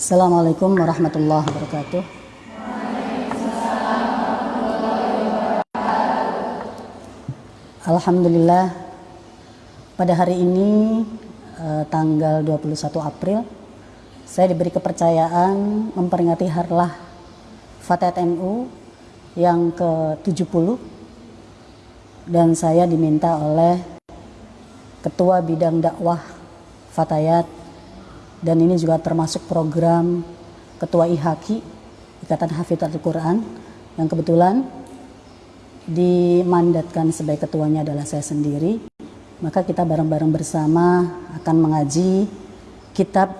Assalamualaikum warahmatullahi wabarakatuh. Alhamdulillah pada hari ini eh, tanggal 21 April saya diberi kepercayaan memperingati harlah Fatayat NU yang ke-70 dan saya diminta oleh Ketua Bidang Dakwah Fatayat dan ini juga termasuk program Ketua IHAKI Ikatan Hafidzatul Quran yang kebetulan dimandatkan sebagai ketuanya adalah saya sendiri. Maka kita bareng-bareng bersama akan mengaji kitab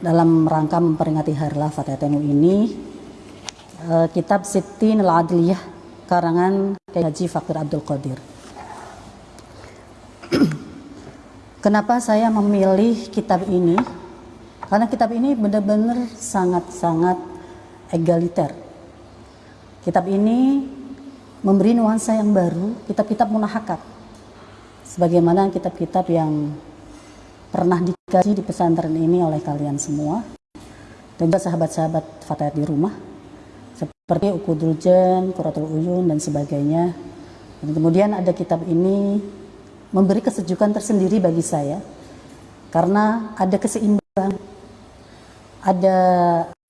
dalam rangka memperingati Hari Fatayat NU ini. Uh, kitab Siti Al-Adliyah karangan Kiai Haji Fakir Abdul Qadir. Kenapa saya memilih kitab ini? Karena kitab ini benar-benar sangat-sangat egaliter. Kitab ini memberi nuansa yang baru, kitab-kitab munahakat. Sebagaimana kitab-kitab yang pernah dikaji di pesantren ini oleh kalian semua. Dan juga sahabat-sahabat fatayat di rumah. Seperti Ukudul Jan, Quratul Uyun, dan sebagainya. Dan kemudian ada kitab ini memberi kesejukan tersendiri bagi saya karena ada keseimbangan ada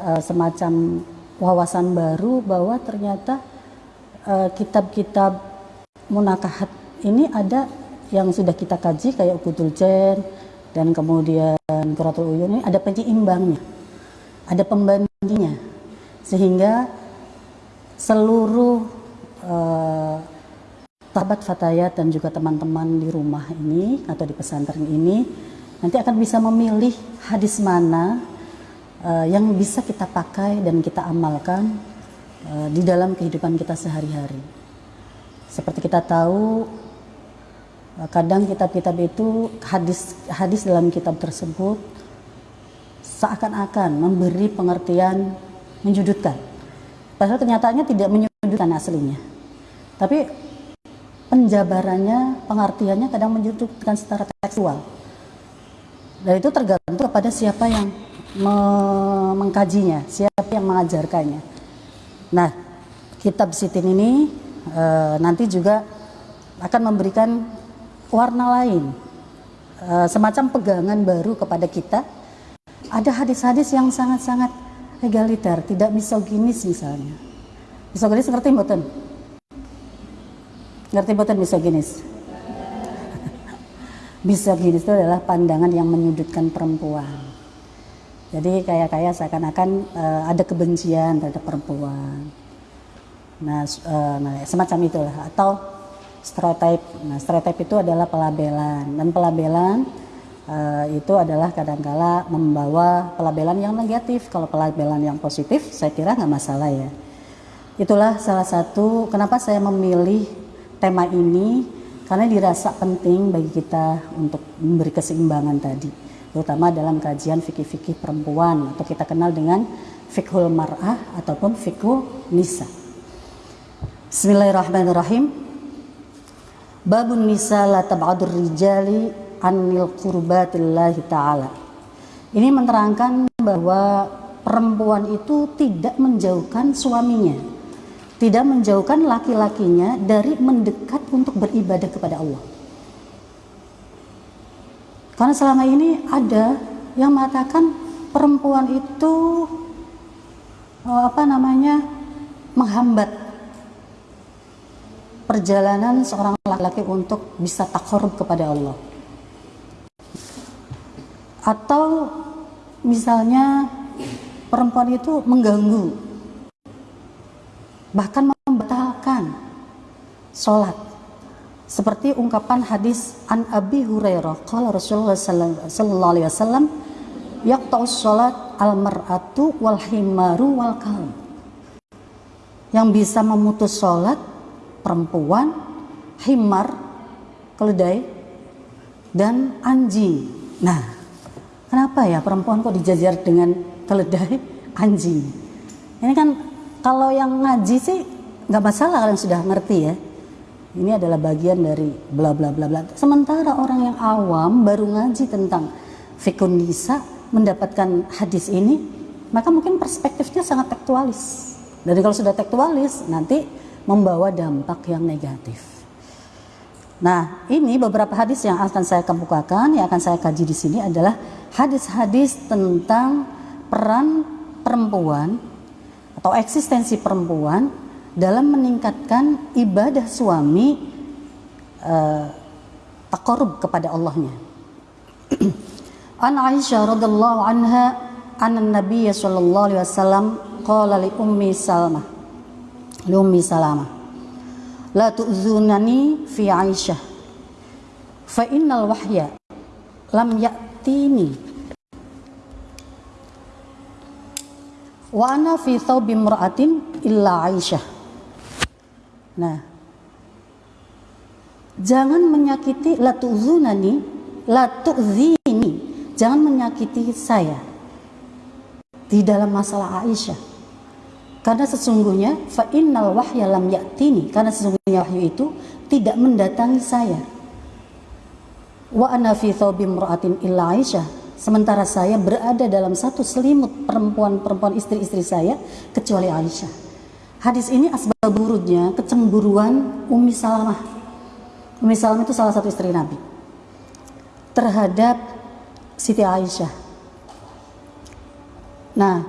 uh, semacam wawasan baru bahwa ternyata kitab-kitab uh, munakahat ini ada yang sudah kita kaji kayak Ukudul Jen dan kemudian Quratul Uyun ini ada penyeimbangnya ada pembandingnya sehingga seluruh uh, sahabat fatayat dan juga teman-teman di rumah ini atau di pesantren ini nanti akan bisa memilih hadis mana uh, yang bisa kita pakai dan kita amalkan uh, di dalam kehidupan kita sehari-hari. Seperti kita tahu uh, kadang kitab-kitab itu hadis hadis dalam kitab tersebut seakan-akan memberi pengertian menyudutkan. Padahal kenyataannya tidak menyudutkan aslinya. Tapi penjabarannya, pengertiannya kadang menyudutkan secara tekstual. Dan itu tergantung kepada siapa yang me mengkajinya, siapa yang mengajarkannya. Nah, kitab sitin ini e, nanti juga akan memberikan warna lain, e, semacam pegangan baru kepada kita. Ada hadis-hadis yang sangat-sangat egaliter, tidak misoginis misalnya. Misoginis seperti mboten? Ngerti boten misoginis? misoginis itu adalah pandangan yang menyudutkan perempuan. Jadi kayak kayak seakan-akan uh, ada kebencian terhadap perempuan. Nah, uh, nah semacam itulah atau stereotip. Nah, stereotip itu adalah pelabelan dan pelabelan uh, itu adalah kadangkala membawa pelabelan yang negatif. Kalau pelabelan yang positif, saya kira nggak masalah ya. Itulah salah satu kenapa saya memilih tema ini karena dirasa penting bagi kita untuk memberi keseimbangan tadi terutama dalam kajian fikih-fikih perempuan atau kita kenal dengan fikhul mar'ah ataupun fikhul nisa. Bismillahirrahmanirrahim. Babun nisa la tab'adur rijali anil qurbatillahi ta'ala. Ini menerangkan bahwa perempuan itu tidak menjauhkan suaminya tidak menjauhkan laki-lakinya dari mendekat untuk beribadah kepada Allah. Karena selama ini ada yang mengatakan perempuan itu oh, apa namanya menghambat perjalanan seorang laki-laki untuk bisa takarub kepada Allah. Atau misalnya perempuan itu mengganggu bahkan membatalkan sholat seperti ungkapan hadis an Abi Hurairah qala Rasulullah sallallahu alaihi wasallam yaqta'us sholat al mar'atu wal himaru wal kalb yang bisa memutus sholat perempuan himar keledai dan anjing. Nah kenapa ya perempuan kok dijajar dengan keledai anjing? Ini kan kalau yang ngaji sih nggak masalah kalian sudah ngerti ya. Ini adalah bagian dari bla bla bla bla. Sementara orang yang awam baru ngaji tentang fikun nisa mendapatkan hadis ini, maka mungkin perspektifnya sangat tekstualis. Dan kalau sudah tekstualis, nanti membawa dampak yang negatif. Nah, ini beberapa hadis yang akan saya kemukakan, yang akan saya kaji di sini adalah hadis-hadis tentang peran perempuan atau eksistensi perempuan dalam meningkatkan ibadah suami uh, takarub kepada Allahnya. An Aisyah radhiallahu anha an Nabi sallallahu alaihi wasallam qala li ummi Salmah li ummi Salamah la tu'zunani fi Aisyah fa innal wahya lam ya'tini wa ana fi thawbi imra'atin illa Aisyah nah jangan menyakiti la tu'zunani la tu'zini. Jangan menyakiti saya di dalam masalah Aisyah. Karena sesungguhnya fa innal wahya lam ya'tini. Karena sesungguhnya wahyu itu tidak mendatangi saya. Wa ana fi illa Aisyah. Sementara saya berada dalam satu selimut perempuan-perempuan istri-istri saya kecuali Aisyah hadis ini asbab buruknya kecemburuan Umi Salamah Umi Salamah itu salah satu istri Nabi terhadap Siti Aisyah. Nah,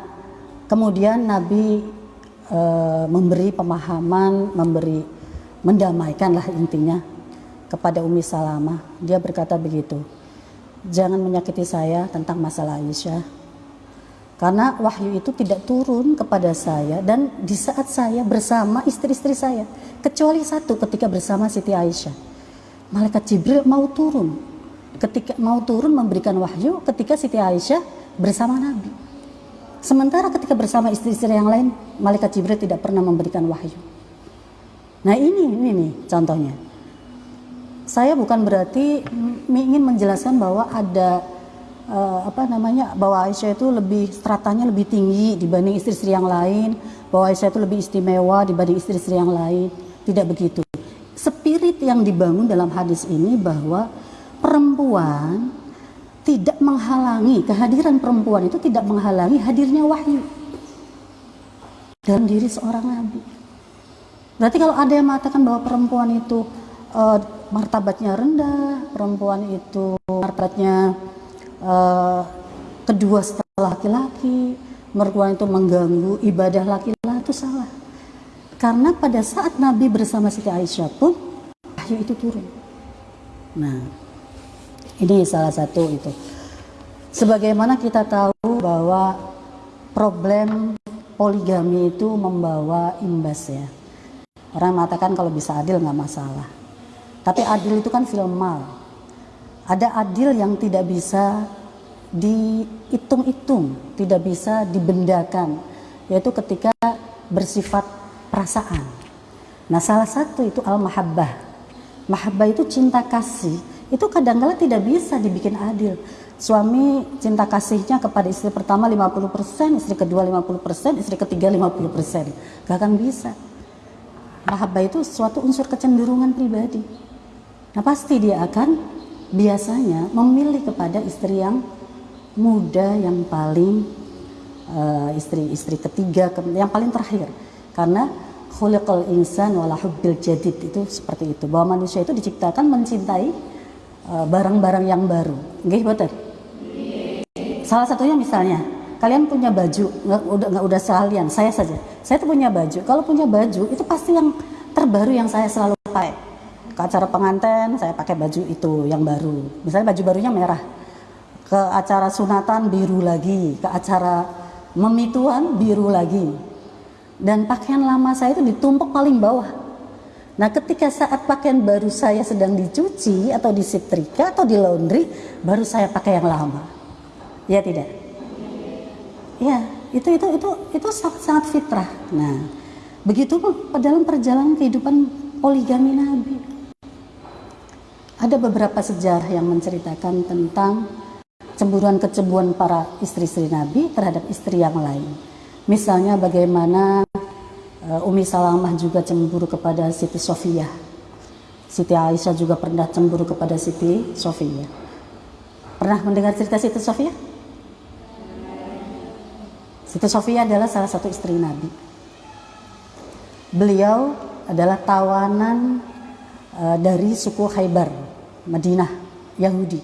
kemudian Nabi e, memberi pemahaman, memberi mendamaikan lah intinya kepada Umi Salamah. Dia berkata begitu, jangan menyakiti saya tentang masalah Aisyah. Karena wahyu itu tidak turun kepada saya dan di saat saya bersama istri-istri saya. Kecuali satu ketika bersama Siti Aisyah. Malaikat Jibril mau turun ketika mau turun memberikan wahyu ketika Siti Aisyah bersama Nabi. Sementara ketika bersama istri-istri yang lain, malaikat Jibril tidak pernah memberikan wahyu. Nah ini, ini nih contohnya. Saya bukan berarti ingin menjelaskan bahwa ada uh, apa namanya bahwa Aisyah itu lebih stratanya lebih tinggi dibanding istri-istri yang lain, bahwa Aisyah itu lebih istimewa dibanding istri-istri yang lain. Tidak begitu. Spirit yang dibangun dalam hadis ini bahwa perempuan tidak menghalangi kehadiran perempuan itu tidak menghalangi hadirnya wahyu dalam diri seorang nabi. Berarti kalau ada yang mengatakan bahwa perempuan itu uh, martabatnya rendah, perempuan itu martabatnya uh, kedua setelah laki-laki, perempuan itu mengganggu ibadah laki-laki itu salah. Karena pada saat Nabi bersama Siti Aisyah pun wahyu itu turun. Nah, ini salah satu itu. Sebagaimana kita tahu bahwa problem poligami itu membawa imbas ya. Orang mengatakan kalau bisa adil nggak masalah. Tapi adil itu kan filmal. Ada adil yang tidak bisa dihitung-hitung, tidak bisa dibendakan, yaitu ketika bersifat perasaan. Nah, salah satu itu al-mahabbah. Mahabbah itu cinta kasih itu kadang-kala tidak bisa dibikin adil. Suami cinta kasihnya kepada istri pertama 50%, istri kedua 50%, istri ketiga 50%. Gak akan bisa. Mahabbah itu suatu unsur kecenderungan pribadi. Nah pasti dia akan biasanya memilih kepada istri yang muda, yang paling uh, istri istri ketiga, yang paling terakhir. Karena khuliqal insan wala hubbil jadid itu seperti itu. Bahwa manusia itu diciptakan mencintai Eh, barang-barang yang baru. Nggih, betul. Salah satunya misalnya, kalian punya baju, nggak udah nggak udah sekalian, saya saja. Saya tuh punya baju. Kalau punya baju itu pasti yang terbaru yang saya selalu pakai. Ke acara pengantin saya pakai baju itu yang baru. Misalnya baju barunya merah. Ke acara sunatan biru lagi, ke acara memituan biru lagi. Dan pakaian lama saya itu ditumpuk paling bawah Nah ketika saat pakaian baru saya sedang dicuci atau disetrika atau di laundry, baru saya pakai yang lama. Ya tidak? Ya, itu itu itu itu sangat, sangat fitrah. Nah, begitu dalam perjalanan kehidupan poligami Nabi. Ada beberapa sejarah yang menceritakan tentang cemburuan-kecemburuan para istri-istri Nabi terhadap istri yang lain. Misalnya bagaimana uh, Umi Salamah juga cemburu kepada Siti Sofia. Siti Aisyah juga pernah cemburu kepada Siti Sofia. Pernah mendengar cerita Siti Sofia? Siti Sofia adalah salah satu istri Nabi. Beliau adalah tawanan uh, dari suku Khaybar, Madinah, Yahudi.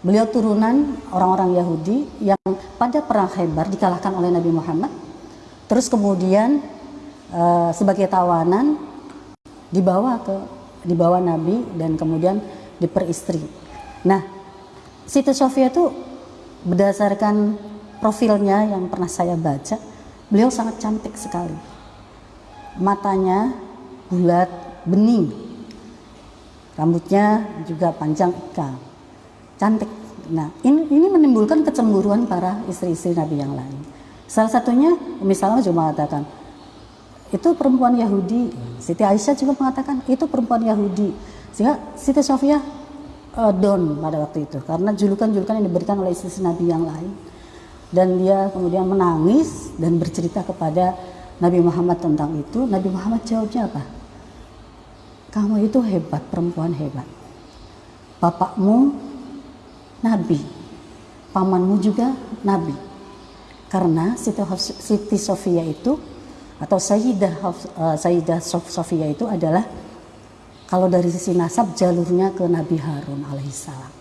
Beliau turunan orang-orang Yahudi yang pada perang Khaybar dikalahkan oleh Nabi Muhammad. Terus kemudian uh, sebagai tawanan dibawa ke dibawa Nabi dan kemudian diperistri. Nah, Siti Sofia itu berdasarkan profilnya yang pernah saya baca, beliau sangat cantik sekali. Matanya bulat, bening. Rambutnya juga panjang ikal. Cantik. Nah, ini, ini menimbulkan kecemburuan para istri-istri Nabi yang lain. Salah satunya misalnya juga mengatakan, itu perempuan Yahudi. Siti Aisyah juga mengatakan, itu perempuan Yahudi. Sehingga Siti Sofia uh, down pada waktu itu karena julukan-julukan yang diberikan oleh istri Nabi yang lain dan dia kemudian menangis dan bercerita kepada Nabi Muhammad tentang itu. Nabi Muhammad jawabnya apa? Kamu itu hebat, perempuan hebat. Bapakmu nabi, pamanmu juga nabi. Karena Siti, Sofia itu atau Sayyidah uh, Sayyidah Sofia itu adalah kalau dari sisi nasab jalurnya ke Nabi Harun alaihissalam.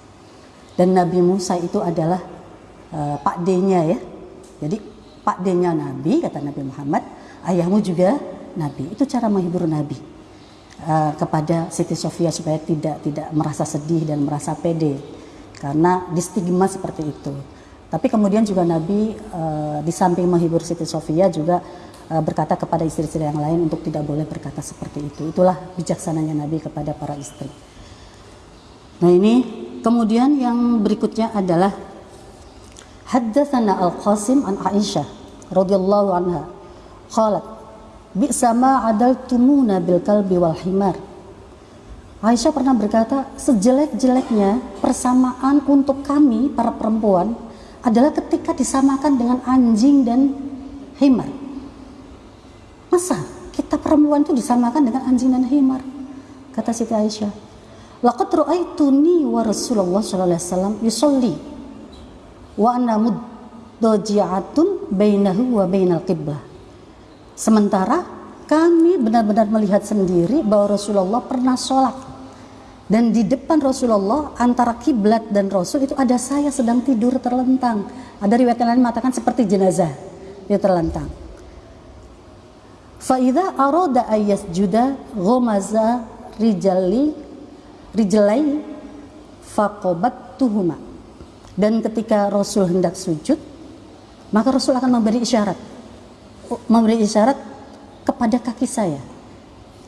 Dan Nabi Musa itu adalah uh, Pak D-nya ya. Jadi Pak D-nya Nabi kata Nabi Muhammad, ayahmu juga Nabi. Itu cara menghibur Nabi uh, kepada Siti Sofia supaya tidak tidak merasa sedih dan merasa pede karena di stigma seperti itu. Tapi kemudian juga Nabi uh, di samping menghibur Siti Sofia juga uh, berkata kepada istri-istri yang lain untuk tidak boleh berkata seperti itu. Itulah bijaksananya Nabi kepada para istri. Nah ini kemudian yang berikutnya adalah Haddatsana Al-Qasim an Aisyah radhiyallahu anha qalat bi'sa ma adaltumuna bil kalbi wal himar. Aisyah pernah berkata sejelek-jeleknya persamaan untuk kami para perempuan adalah ketika disamakan dengan anjing dan himar. Masa kita perempuan itu disamakan dengan anjing dan himar? kata Siti Aisyah. Laqad ra'aituni wa Rasulullah sallallahu alaihi wasallam yusolli wa anna muddaji'atun bainahu wa bainal qiblah. Sementara kami benar-benar melihat sendiri bahwa Rasulullah pernah sholat dan di depan Rasulullah antara kiblat dan Rasul itu ada saya sedang tidur terlentang. Ada riwayat lain mengatakan seperti jenazah dia terlentang. Faida aroda ayas juda gomaza rijali rijalai fakobat tuhuma dan ketika Rasul hendak sujud, maka Rasul akan memberi isyarat. Memberi isyarat kepada kaki saya.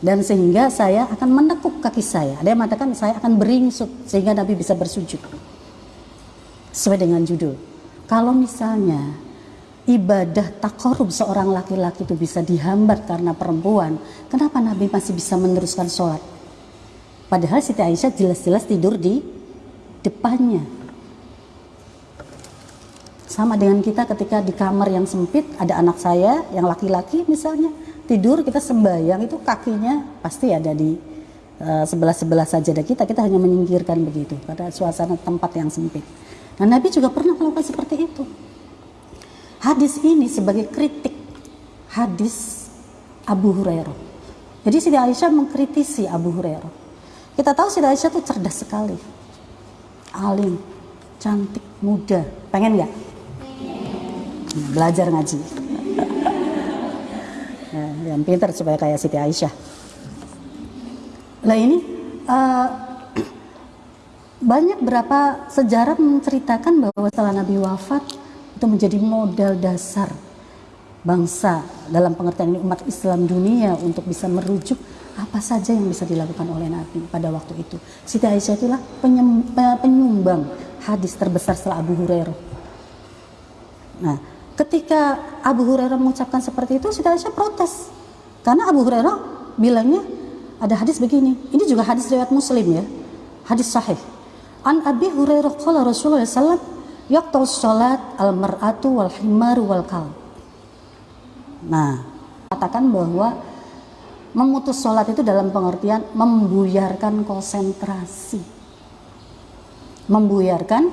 Dan sehingga saya akan menekuk kaki saya. Yang mengatakan saya akan beringsut sehingga Nabi bisa bersujud. Sesuai dengan judul. Kalau misalnya ibadah takorub seorang laki-laki itu bisa dihambat karena perempuan, kenapa Nabi masih bisa meneruskan sholat? Padahal Siti Aisyah jelas-jelas tidur di depannya sama dengan kita ketika di kamar yang sempit ada anak saya yang laki-laki misalnya tidur kita sembayang itu kakinya pasti ada di uh, sebelah-sebelah sajadah kita kita hanya menyingkirkan begitu pada suasana tempat yang sempit. Nah Nabi juga pernah melakukan seperti itu. Hadis ini sebagai kritik hadis Abu Hurairah. Jadi Siti Aisyah mengkritisi Abu Hurairah. Kita tahu Siti Aisyah itu cerdas sekali, alim, cantik, muda. Pengen nggak? Belajar ngaji nah, yang pintar supaya kayak Siti Aisyah nah ini uh, banyak berapa sejarah menceritakan bahwa setelah Nabi wafat itu menjadi modal dasar bangsa dalam pengertian ini umat Islam dunia untuk bisa merujuk apa saja yang bisa dilakukan oleh Nabi pada waktu itu. Siti Aisyah itulah penyumbang hadis terbesar setelah Abu Hurairah. Nah, ketika Abu Hurairah mengucapkan seperti itu, Siti Aisyah protes. Karena Abu Hurairah bilangnya ada hadis begini. Ini juga hadis riwayat Muslim ya. Hadis sahih. An Abi Hurairah qala Rasulullah sallallahu yaqta'u salat al-mar'atu wal himaru wal kal. Nah, katakan bahwa memutus sholat itu dalam pengertian membuyarkan konsentrasi. Membuyarkan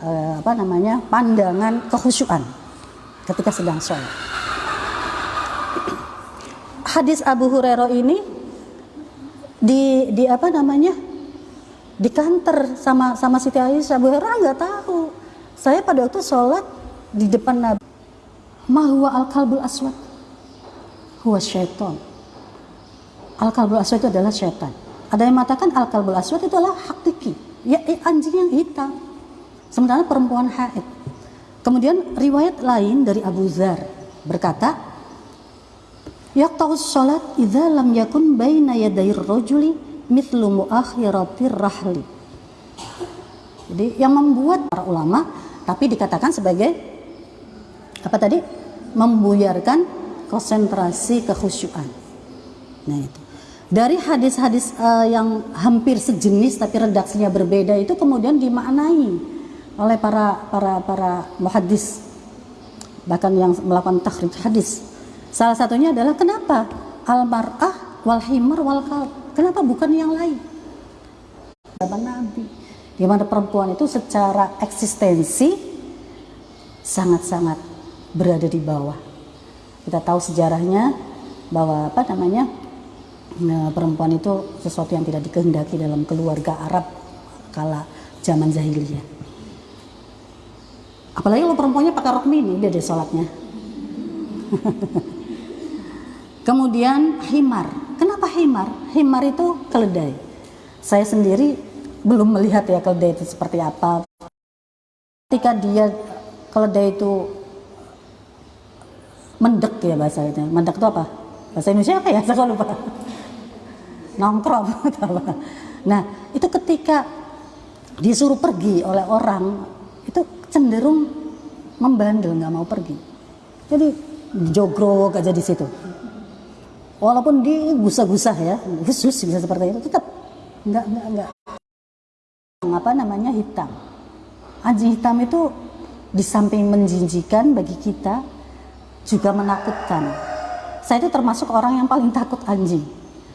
eh, apa namanya? pandangan kekhusyuan ketika sedang sholat. Hadis Abu Hurairah ini di di apa namanya? Di kantor sama sama Siti Aisyah. Abu Hurairah nggak tahu. Saya pada waktu sholat di depan Nabi mahwa al kalbul aswad? Huwa syaiton al kalbul aswad itu adalah syaitan. Ada yang mengatakan al kalbul aswad itu adalah hakiki ya eh, anjing yang hitam. Sementara perempuan haid kemudian riwayat lain dari Abu Zar berkata yaqta'us salat idza lam yakun baina yaday rajuli mithlu muakhiratir rahli. Jadi yang membuat para ulama tapi dikatakan sebagai apa tadi? membuyarkan konsentrasi kekhusyuan. Nah itu. Dari hadis-hadis uh, yang hampir sejenis tapi redaksinya berbeda itu kemudian dimaknai oleh para para para muhaddis bahkan yang melakukan takhrij hadis. Salah satunya adalah kenapa al mar'ah wal himar wal kalb Kenapa bukan yang lain? Zaman Nabi, di mana perempuan itu secara eksistensi sangat-sangat berada di bawah. Kita tahu sejarahnya bahwa apa namanya nah, perempuan itu sesuatu yang tidak dikehendaki dalam keluarga Arab kala zaman jahiliyah. Apalagi kalau perempuannya pakai rok mini, dia deh sholatnya. Kemudian himar. Kenapa himar? Himar itu keledai. Saya sendiri belum melihat ya keledai itu seperti apa. Ketika dia keledai itu mendek ya bahasanya. Mendek itu apa? Bahasa Indonesia apa ya? Saya lupa. Nongkrong Nah, itu ketika disuruh pergi oleh orang itu cenderung membandel nggak mau pergi. Jadi jogrok aja di situ. Walaupun digusah-gusah ya khusus bisa seperti itu tetap. Nggak nggak nggak. Apa namanya hitam. Anjing hitam itu di samping menjinjikan bagi kita juga menakutkan. Saya itu termasuk orang yang paling takut anjing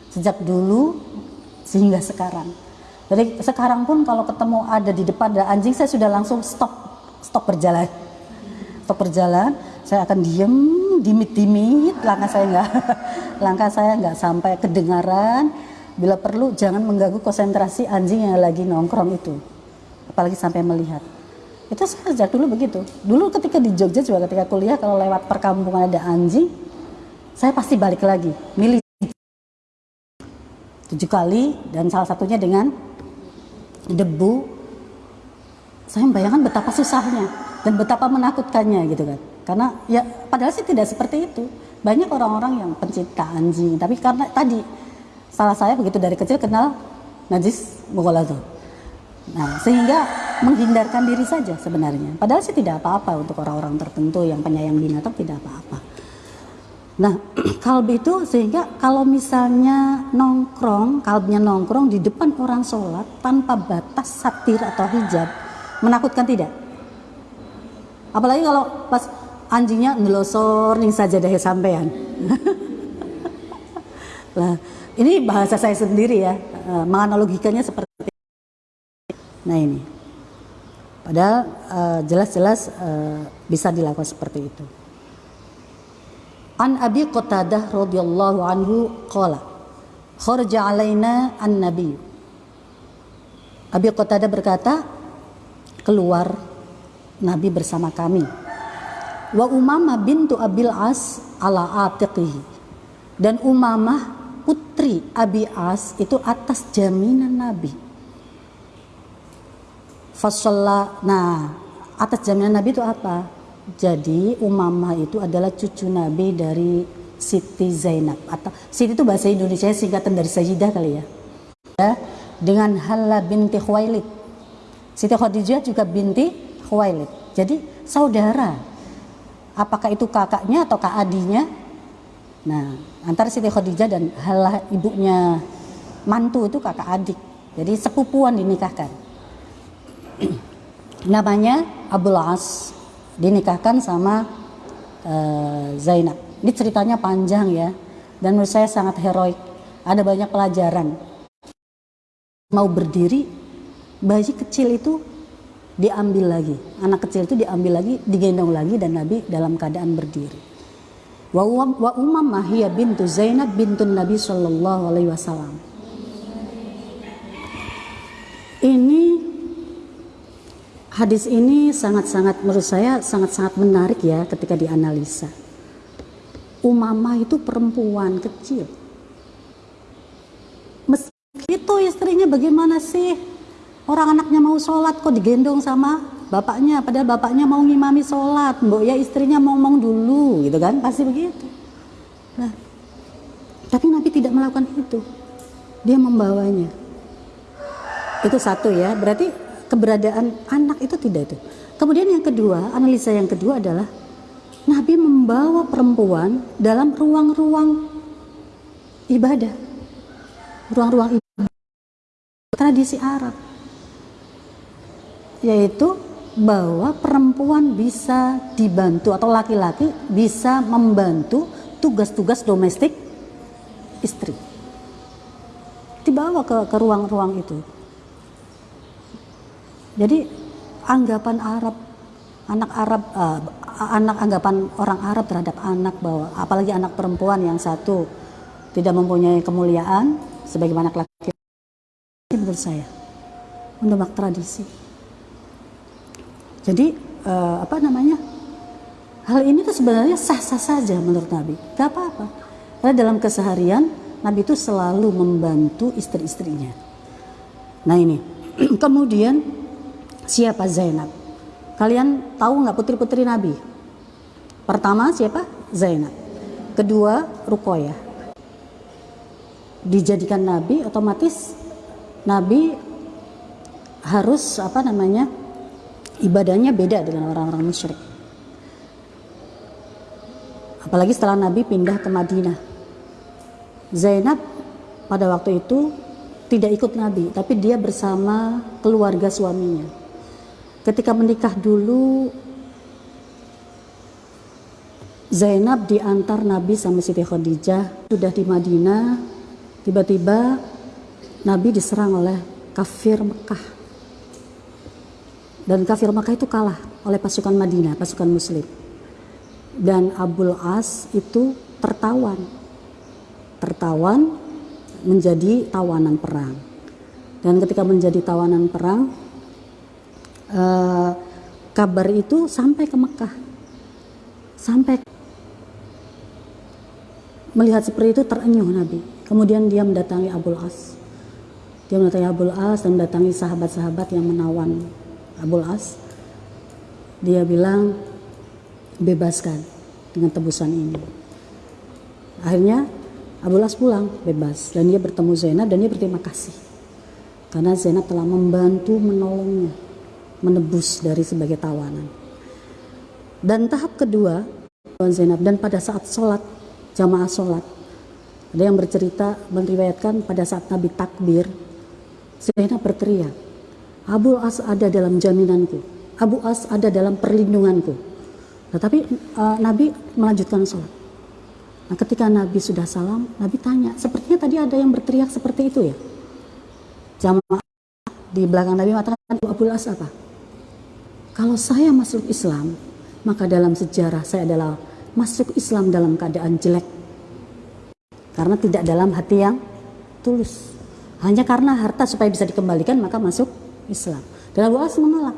sejak dulu sehingga sekarang. Jadi sekarang pun kalau ketemu ada di depan ada anjing saya sudah langsung stop stop berjalan. Stop berjalan. Saya akan diem dimit-dimit. Langkah saya nggak langkah saya nggak sampai kedengaran. Bila perlu jangan mengganggu konsentrasi anjing yang lagi nongkrong itu. Apalagi sampai melihat. Itu saya sejak dulu begitu. Dulu ketika di Jogja juga ketika kuliah kalau lewat perkampungan ada anjing saya pasti balik lagi. Milih. Tujuh kali dan salah satunya dengan debu saya membayangkan betapa susahnya dan betapa menakutkannya gitu kan karena ya padahal sih tidak seperti itu. Banyak orang-orang yang pencinta anjing, tapi karena tadi salah saya begitu dari kecil kenal najis mughaladzah. Nah, sehingga menghindarkan diri saja sebenarnya. Padahal sih tidak apa-apa untuk orang-orang tertentu yang penyayang binatang tidak apa-apa. Nah, kalbi itu sehingga kalau misalnya nongkrong, kalbnya nongkrong di depan orang sholat tanpa batas satir atau hijab, menakutkan tidak? Apalagi kalau pas anjingnya ngelosor nih saja deh sampean. lah, ini bahasa saya sendiri ya, uh, menganalogikannya seperti Nah ini, padahal eh, jelas-jelas uh, bisa dilakukan seperti itu. An Abi Qatadah radhiyallahu anhu qala kharaja alaina an-nabi Abi Qatadah berkata keluar Nabi bersama kami wa Umamah bintu Abil As ala atiqihi dan Umamah putri Abi As itu atas jaminan Nabi Fasalla, nah atas jaminan Nabi itu apa? Jadi Umamah itu adalah cucu Nabi dari Siti Zainab atau Siti itu bahasa Indonesia singkatan dari Sayyidah kali ya. ya dengan Hala binti Khuwailid. Siti Khadijah juga binti Khuwailid. Jadi saudara apakah itu kakaknya atau kak adinya? Nah antara Siti Khadijah dan halah ibunya mantu itu kakak adik. Jadi sepupuan dinikahkan. Namanya Abdul As. Dinikahkan sama uh, Zainab. Ini ceritanya panjang ya dan menurut saya sangat heroik. Ada banyak pelajaran. Mau berdiri bayi kecil itu diambil lagi. Anak kecil itu diambil lagi, digendong lagi dan Nabi dalam keadaan berdiri. Wa, Umamah hiya bintu Zainab bintun Nabi Shallallahu Alaihi Wasallam. Ini hadis ini sangat-sangat menurut saya sangat-sangat menarik ya ketika dianalisa. Umamah itu perempuan kecil. Meski itu istrinya bagaimana sih? Orang anaknya mau sholat kok digendong sama bapaknya, padahal bapaknya mau ngimami sholat, mbok ya istrinya ngomong dulu, gitu kan? Pasti begitu. Nah, tapi Nabi tidak melakukan itu. Dia membawanya. Itu satu ya, berarti keberadaan anak itu tidak itu. Kemudian yang kedua, analisa yang kedua adalah Nabi membawa perempuan dalam ruang-ruang ibadah. Ruang-ruang ibadah tradisi Arab yaitu bahwa perempuan bisa dibantu atau laki-laki bisa membantu tugas-tugas domestik istri. Dibawa ke ruang-ruang itu. Jadi anggapan Arab anak Arab uh, anak anggapan orang Arab terhadap anak bahwa apalagi anak perempuan yang satu tidak mempunyai kemuliaan sebagaimana laki-laki menurut saya. Mendemak tradisi jadi uh, apa namanya? Hal ini tuh sebenarnya sah-sah saja menurut Nabi. Gak apa-apa. Karena dalam keseharian Nabi itu selalu membantu istri-istrinya. Nah ini. Kemudian siapa Zainab? Kalian tahu nggak putri-putri Nabi? Pertama siapa? Zainab. Kedua Rukoyah. Dijadikan Nabi otomatis Nabi harus apa namanya? Ibadahnya beda dengan orang-orang musyrik. Apalagi setelah Nabi pindah ke Madinah. Zainab pada waktu itu tidak ikut Nabi, tapi dia bersama keluarga suaminya. Ketika menikah dulu, Zainab diantar Nabi sama Siti Khadijah, sudah di Madinah, tiba-tiba Nabi diserang oleh kafir Mekah dan kafir Makkah itu kalah oleh pasukan Madinah, pasukan muslim. Dan Abul As itu tertawan. Tertawan menjadi tawanan perang. Dan ketika menjadi tawanan perang, eh, kabar itu sampai ke Mekah. Sampai melihat seperti itu terenyuh Nabi. Kemudian dia mendatangi Abul As. Dia mendatangi Abul As dan mendatangi sahabat-sahabat yang menawan Abul As dia bilang bebaskan dengan tebusan ini. Akhirnya Abul As pulang bebas. Dan dia bertemu Zainab dan dia berterima kasih. Karena Zainab telah membantu menolongnya menebus dari sebagai tawanan. Dan tahap kedua Zainab dan pada saat sholat jamaah sholat ada yang bercerita meriwayatkan pada saat Nabi takbir Zainab berteriak Abu As ada dalam jaminanku. Abu As ada dalam perlindunganku. Tetapi uh, Nabi melanjutkan sholat. Nah, ketika Nabi sudah salam, Nabi tanya, sepertinya tadi ada yang berteriak seperti itu ya? Jamaah di belakang Nabi mengatakan, Abu As apa? Kalau saya masuk Islam, maka dalam sejarah saya adalah masuk Islam dalam keadaan jelek. Karena tidak dalam hati yang tulus. Hanya karena harta supaya bisa dikembalikan maka masuk Islam. Dan Abu As menolak.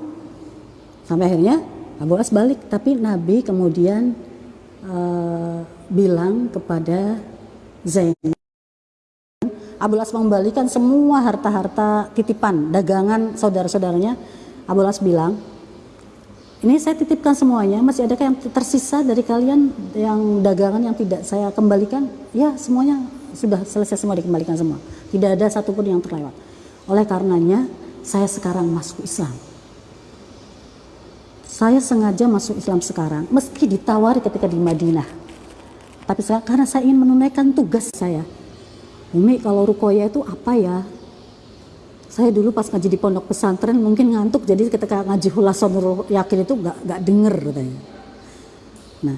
Sampai akhirnya Abu As balik, tapi Nabi kemudian uh, bilang kepada Zainab Abu As mengembalikan semua harta-harta titipan dagangan saudara-saudaranya. Abu As bilang, ini saya titipkan semuanya, masih adakah yang tersisa dari kalian yang dagangan yang tidak saya kembalikan? Ya, semuanya sudah selesai semua dikembalikan semua. Tidak ada satupun yang terlewat. Oleh karenanya, saya sekarang masuk Islam. Saya sengaja masuk Islam sekarang, meski ditawari ketika di Madinah. Tapi saya, karena saya ingin menunaikan tugas saya. Umi kalau rukoya itu apa ya? Saya dulu pas ngaji di pondok pesantren mungkin ngantuk, jadi ketika ngaji hulasan yakin itu gak, gak denger katanya. Nah,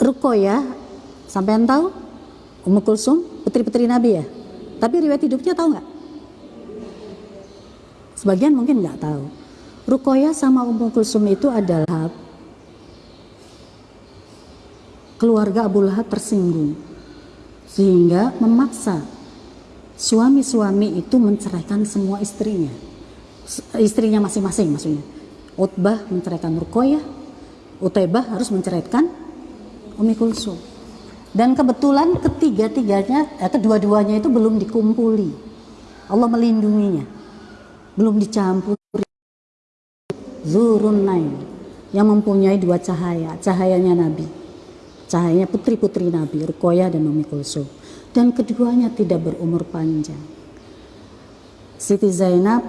rukoya, sampai tahu? Ummu Kulsum, putri-putri Nabi ya? Tapi riwayat hidupnya tahu nggak? Sebagian mungkin nggak tahu. Rukoya sama Ummu Kulsum itu adalah keluarga Abu Lahab tersinggung sehingga memaksa suami-suami itu menceraikan semua istrinya. Istrinya masing-masing maksudnya. Utbah menceraikan Rukoyah Utaibah harus menceraikan Umi Kulsum. Dan kebetulan ketiga-tiganya eh, kedua-duanya itu belum dikumpuli. Allah melindunginya belum dicampuri. Zurun yang mempunyai dua cahaya cahayanya Nabi. Cahayanya putri-putri Nabi Rukoyah dan Umi Kulsum. Dan keduanya tidak berumur panjang. Siti Zainab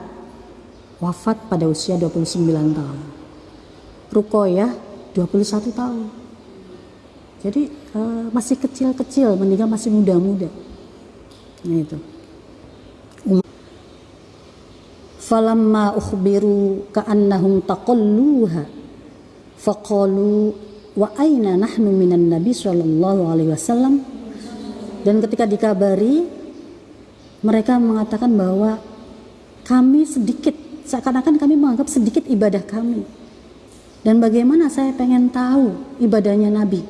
wafat pada usia 29 tahun. Rukoyah 21 tahun. Jadi uh, masih kecil-kecil meninggal masih muda-muda. Nah itu falamma ukhbiru ka'annahum taqalluha faqalu wa aina nahnu minan nabi sallallahu alaihi wasallam? Dan ketika dikabari mereka mengatakan bahwa kami sedikit seakan-akan kami menganggap sedikit ibadah kami. Dan bagaimana saya pengen tahu ibadahnya nabi?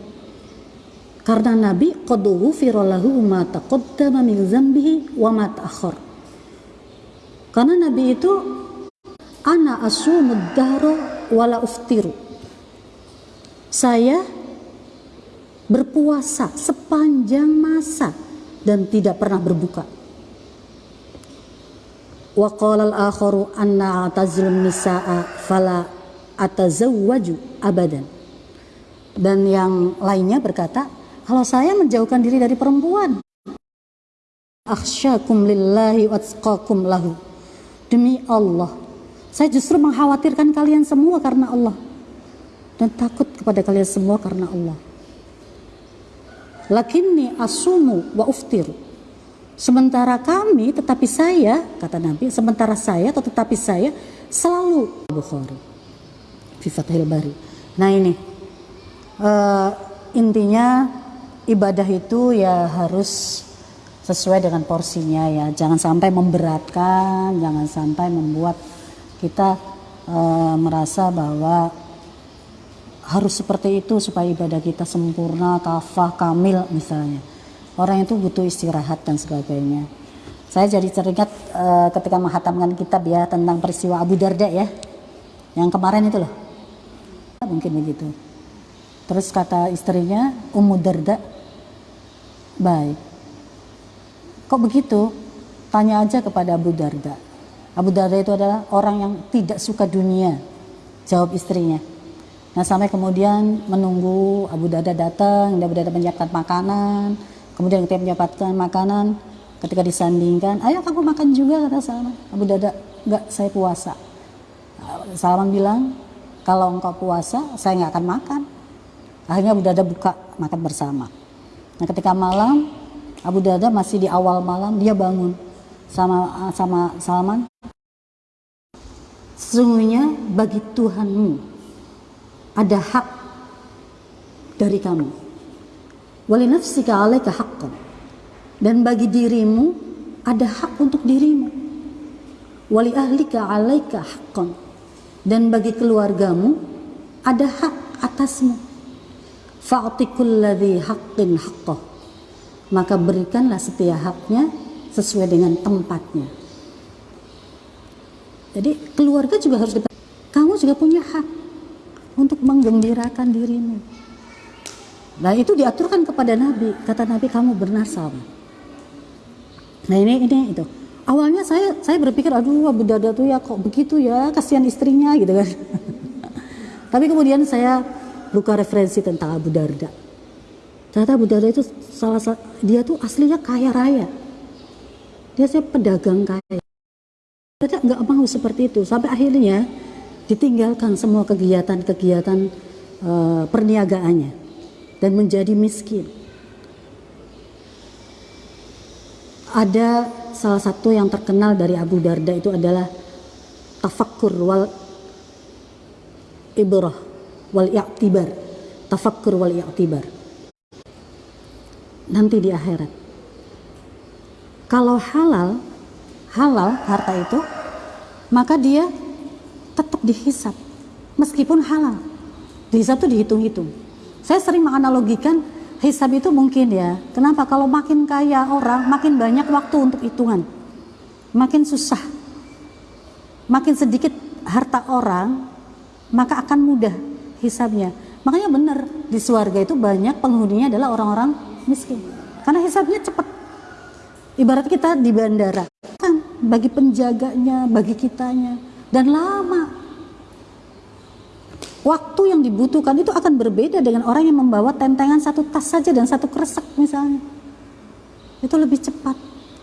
Karena nabi qad ghufira lahu ma taqaddama min dzambihi wa ma ta'akhkhar karena nabi itu ana asumud dahra wala uftiru saya berpuasa sepanjang masa dan tidak pernah berbuka. Wa qala al-akharu anna atazilun nisaa fala atazawwaju abadan. Dan yang lainnya berkata, kalau saya menjauhkan diri dari perempuan, akhsyakum lillahi watsqakum lahu. Demi Allah, saya justru mengkhawatirkan kalian semua karena Allah dan takut kepada kalian semua karena Allah. Lakinni asumu wa uftir. Sementara kami tetapi saya kata Nabi, sementara saya atau tetapi saya selalu Bukhari. Fi Bari. Nah ini uh, intinya ibadah itu ya harus sesuai dengan porsinya ya. Jangan sampai memberatkan, jangan sampai membuat kita uh, merasa bahwa harus seperti itu supaya ibadah kita sempurna, kafah, kamil misalnya. Orang itu butuh istirahat dan sebagainya. Saya jadi teringat uh, ketika menghatamkan kitab ya tentang peristiwa Abu Darda ya. Yang kemarin itu loh. Mungkin begitu. Terus kata istrinya Ummu Darda, baik. Kok begitu? Tanya aja kepada Abu Darda. Abu Darda itu adalah orang yang tidak suka dunia. Jawab istrinya Nah sampai kemudian menunggu Abu Dada datang, Abu Dada menyiapkan makanan, kemudian ketika menyiapkan makanan, ketika disandingkan, ayo kamu makan juga kata Salman. Abu Dada, enggak saya puasa. Salman bilang, kalau engkau puasa, saya nggak akan makan. Akhirnya Abu Dada buka makan bersama. Nah ketika malam, Abu Dada masih di awal malam dia bangun sama sama Salman. Sesungguhnya bagi Tuhanmu ada hak dari kamu. Wali nafsika alaika haqqan. Dan bagi dirimu ada hak untuk dirimu. Wali ahlika alaika haqqan. Dan bagi keluargamu ada hak atasmu. Fa'ti kulladhi haqqin haqqah. Maka berikanlah setiap haknya sesuai dengan tempatnya. Jadi keluarga juga harus kita, kamu juga punya hak untuk menggembirakan dirimu. Nah itu diaturkan kepada Nabi. Kata Nabi kamu bernasab. Nah ini ini itu. Awalnya saya saya berpikir aduh Abu Darda tuh ya kok begitu ya kasihan istrinya gitu kan. Tapi kemudian saya buka referensi tentang Abu Darda. Ternyata Abu Darda itu salah dia tuh aslinya kaya raya. Dia saya pedagang kaya. Dia nggak mau seperti itu sampai akhirnya ditinggalkan semua kegiatan-kegiatan uh, perniagaannya dan menjadi miskin. Ada salah satu yang terkenal dari Abu Darda itu adalah tafakkur wal ibrah wal i'tibar. Tafakkur wal i'tibar. Nanti di akhirat. Kalau halal, halal harta itu, maka dia tetap dihisap. Meskipun halal. Dihisap itu dihitung-hitung. Saya sering menganalogikan hisab itu mungkin ya. Kenapa? Kalau makin kaya orang makin banyak waktu untuk hitungan. Makin susah. Makin sedikit harta orang maka akan mudah hisabnya makanya benar di surga itu banyak penghuninya adalah orang-orang miskin. Karena hisabnya cepat. Ibarat kita di bandara. Kan bagi penjaganya bagi kitanya. Dan lama. Waktu yang dibutuhkan itu akan berbeda dengan orang yang membawa tentengan satu tas saja dan satu kresek misalnya. Itu lebih cepat.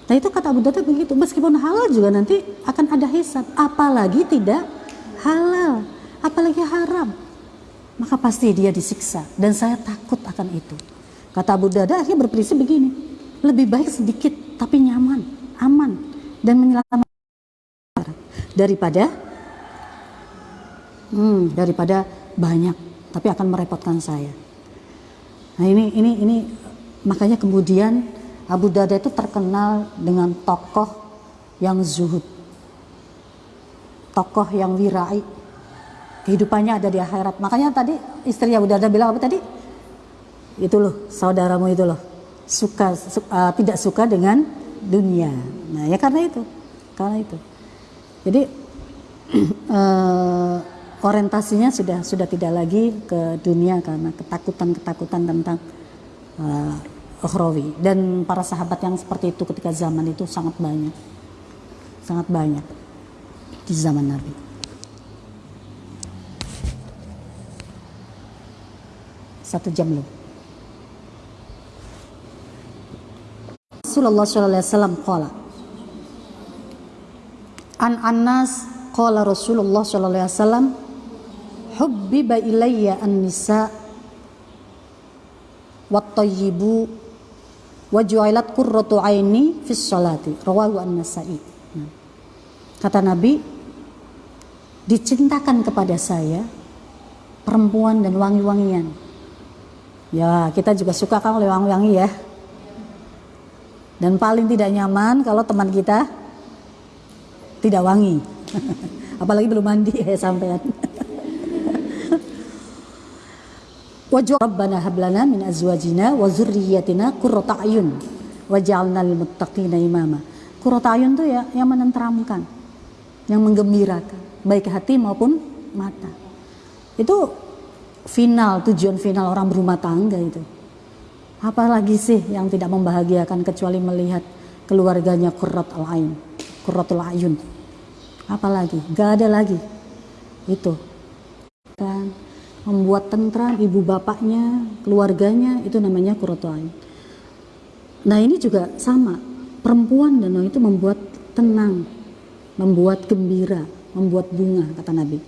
Nah itu kata Abu Darda begitu. Meskipun halal juga nanti akan ada hisab. Apalagi tidak halal. Apalagi haram. Maka pasti dia disiksa. Dan saya takut akan itu kata Abu Darda akhirnya berprinsip begini. Lebih baik sedikit tapi nyaman aman dan menyelamatkan daripada hmm, daripada banyak tapi akan merepotkan saya. Nah ini ini ini makanya kemudian Abu Darda itu terkenal dengan tokoh yang zuhud tokoh yang wirai. Kehidupannya ada di akhirat. Makanya tadi istri Abu Darda bilang apa tadi itu loh saudaramu itu loh. Suka su, uh, tidak suka dengan dunia. Nah ya karena itu karena itu. Jadi uh, orientasinya sudah sudah tidak lagi ke dunia karena ketakutan-ketakutan tentang uh, ukhrawi dan para sahabat yang seperti itu ketika zaman itu sangat banyak. Sangat banyak di zaman Nabi. Satu jam loh Rasulullah sallallahu alaihi wasallam qala An Anas qala Rasulullah sallallahu alaihi wasallam hubbiba ilayya an-nisa wat tayyibu wa ju'ilat qurratu aini fis salati rawahu an-nasa'i. Kata Nabi dicintakan kepada saya perempuan dan wangi-wangian. Ya kita juga suka kan oleh wangi-wangi ya dan paling tidak nyaman kalau teman kita tidak wangi apalagi belum mandi ya sampean Wajah Rabbana hablana min azwajina wa zurriyatina qurrata ayun waj'alna lil muttaqina imama. Qurrata ayun itu ya yang menenteramkan, yang menggembirakan, baik hati maupun mata. Itu final, tujuan final orang berumah tangga itu. Apalagi sih yang tidak membahagiakan kecuali melihat keluarganya qurrat al-ain, qurratul ayun. Apalagi? Gak ada lagi. Itu. Kan membuat tentram ibu bapaknya, keluarganya itu namanya kurotuain. Nah ini juga sama, perempuan dan itu membuat tenang, membuat gembira, membuat bunga kata Nabi.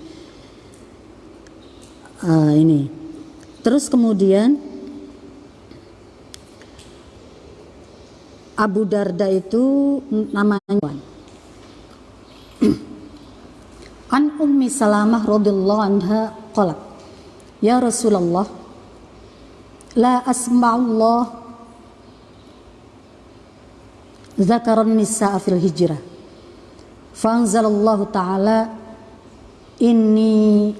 Uh, ini, terus kemudian Abu Darda itu namanya An Ummi Salamah radhiyallahu anha qalat Ya Rasulullah La asma'ullah Zakaran nisa'a fil hijrah. Fanzalallahu ta'ala Inni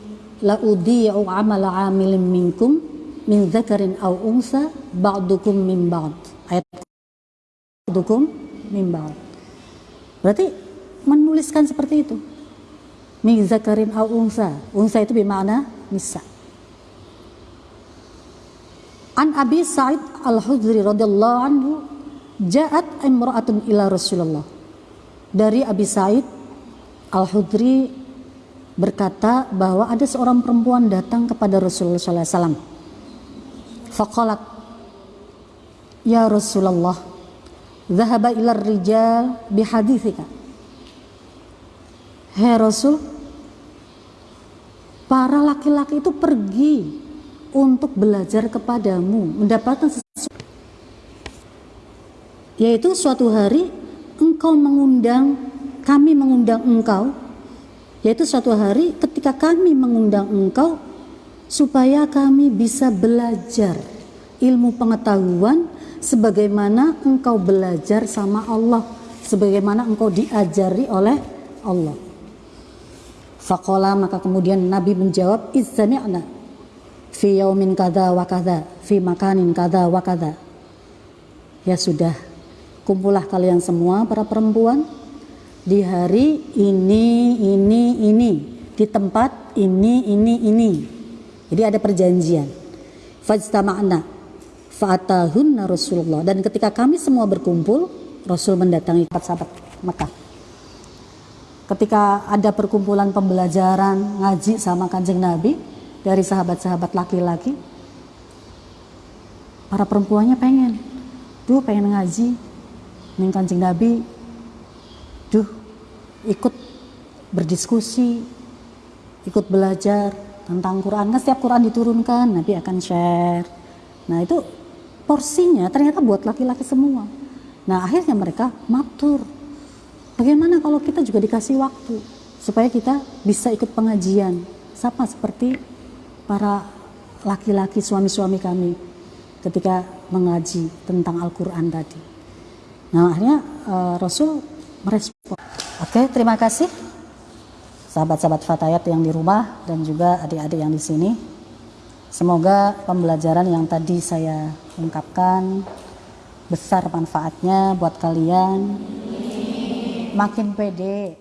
la udhi'u amala amilin minkum min zakarin aw unsa ba'dukum min ba'd. Ayat ba'dukum min ba'd berarti menuliskan seperti itu min zakarin aw unsa unsa itu bermakna nisa An Abi Sa'id Al-Hudri radhiyallahu anhu ja'at imra'atun ila Rasulullah. Dari Abi Sa'id Al-Hudri berkata bahwa ada seorang perempuan datang kepada Rasulullah sallallahu alaihi wasallam. Faqalat Ya Rasulullah, dhahaba ila rijal bihadithika. Hai Rasul, para laki-laki itu pergi untuk belajar kepadamu, mendapatkan sesuatu. Yaitu suatu hari engkau mengundang, kami mengundang engkau, yaitu suatu hari ketika kami mengundang engkau supaya kami bisa belajar ilmu pengetahuan sebagaimana engkau belajar sama Allah, sebagaimana engkau diajari oleh Allah. Fakola maka kemudian Nabi menjawab Izzami'na fi yaumin kada wa kada fi makanin kada wa kada Ya sudah kumpullah kalian semua para perempuan di hari ini ini ini di tempat ini ini ini. Jadi ada perjanjian. Fajtama'na fa'atahunna Rasulullah. Dan ketika kami semua berkumpul Rasul mendatangi sahabat Mekah. Ketika ada perkumpulan pembelajaran ngaji sama kanjeng Nabi dari sahabat-sahabat laki-laki para perempuannya pengen duh pengen ngaji. Nih kanjeng Nabi duh ikut berdiskusi ikut belajar tentang Quran. Kan setiap Quran diturunkan Nabi akan share. Nah itu porsinya ternyata buat laki-laki semua nah akhirnya mereka matur Bagaimana kalau kita juga dikasih waktu supaya kita bisa ikut pengajian sama seperti para laki-laki suami-suami kami ketika mengaji tentang Al-Quran tadi. Nah akhirnya uh, Rasul merespon. Oke terima kasih sahabat-sahabat Fatayat yang di rumah dan juga adik-adik yang di sini. Semoga pembelajaran yang tadi saya ungkapkan besar manfaatnya buat kalian. Makin pede